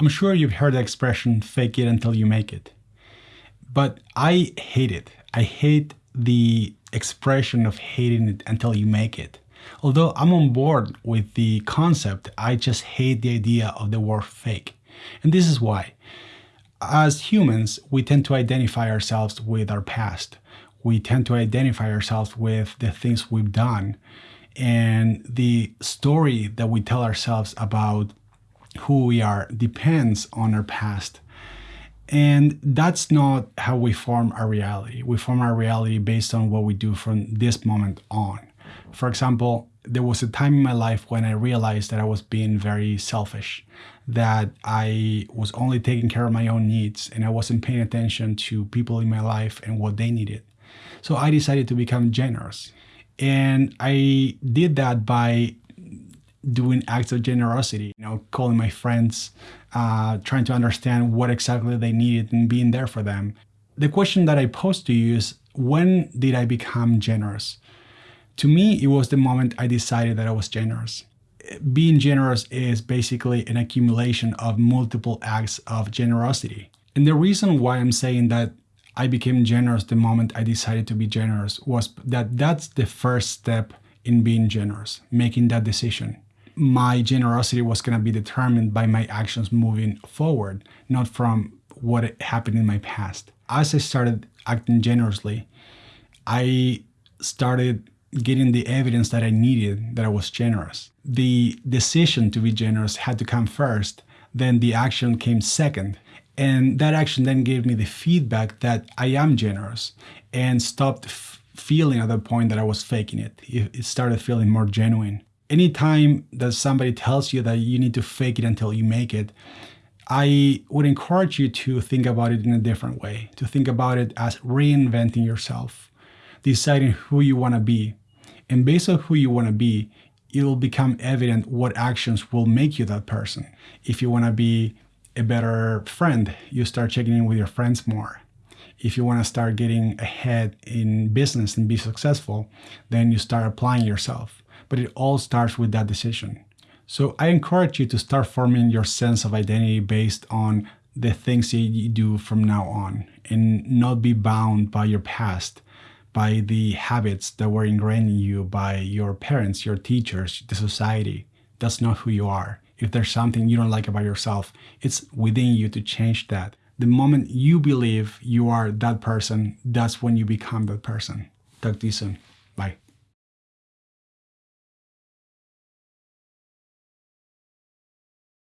I'm sure you've heard the expression fake it until you make it. But I hate it. I hate the expression of hating it until you make it. Although I'm on board with the concept, I just hate the idea of the word fake. And this is why. As humans, we tend to identify ourselves with our past. We tend to identify ourselves with the things we've done and the story that we tell ourselves about who we are depends on our past. And that's not how we form our reality. We form our reality based on what we do from this moment on. For example, there was a time in my life when I realized that I was being very selfish, that I was only taking care of my own needs and I wasn't paying attention to people in my life and what they needed. So I decided to become generous. And I did that by doing acts of generosity, you know, calling my friends, uh, trying to understand what exactly they needed and being there for them. The question that I posed to you is, when did I become generous? To me, it was the moment I decided that I was generous. Being generous is basically an accumulation of multiple acts of generosity. And the reason why I'm saying that I became generous the moment I decided to be generous was that that's the first step in being generous, making that decision. My generosity was going to be determined by my actions moving forward, not from what happened in my past. As I started acting generously, I started getting the evidence that I needed that I was generous. The decision to be generous had to come first, then the action came second. And that action then gave me the feedback that I am generous and stopped feeling at that point that I was faking it. It started feeling more genuine. Anytime that somebody tells you that you need to fake it until you make it, I would encourage you to think about it in a different way, to think about it as reinventing yourself, deciding who you want to be. And based on who you want to be, it will become evident what actions will make you that person. If you want to be a better friend, you start checking in with your friends more. If you want to start getting ahead in business and be successful, then you start applying yourself. But it all starts with that decision. So I encourage you to start forming your sense of identity based on the things that you do from now on and not be bound by your past, by the habits that were ingrained in you by your parents, your teachers, the society. That's not who you are. If there's something you don't like about yourself, it's within you to change that. The moment you believe you are that person, that's when you become that person. Talk to you soon.